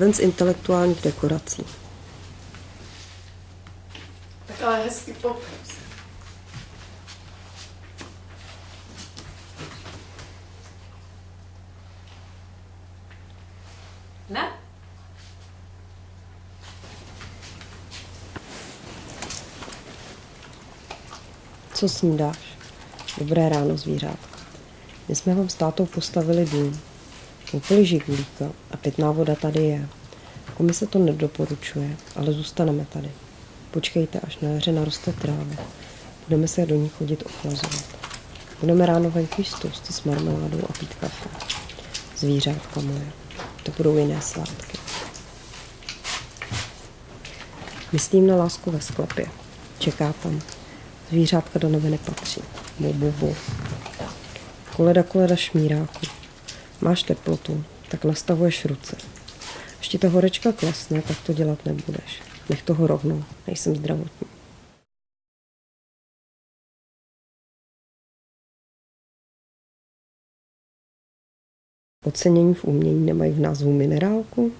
ven z intelektuálních dekorací. Tak ale hezky popis. Ne? Co snídáš? Dobré ráno, zvířátko. My jsme vám s tátou postavili dům. Koupili žigulíka a pitná voda tady je. Komise to nedoporučuje, ale zůstaneme tady. Počkejte, až na jaře naroste tráva. Budeme se do ní chodit ochlazovat. Budeme ráno venku jíst toasty s marmeládou a pít kafe. Zvířátka moje. To budou jiné svátky. Myslím na lásku ve sklepě. Čeká tam. Zvířátka do nebe nepatří. Bu, bu, bu. Koleda, koleda šmíráku. Máš teplotu, tak nastavuješ ruce. Ti ta horečka klesne, tak to dělat nebudeš. Nech toho rovnou, nejsem zdravotní. Ocenění v umění nemají v názvu minerálku?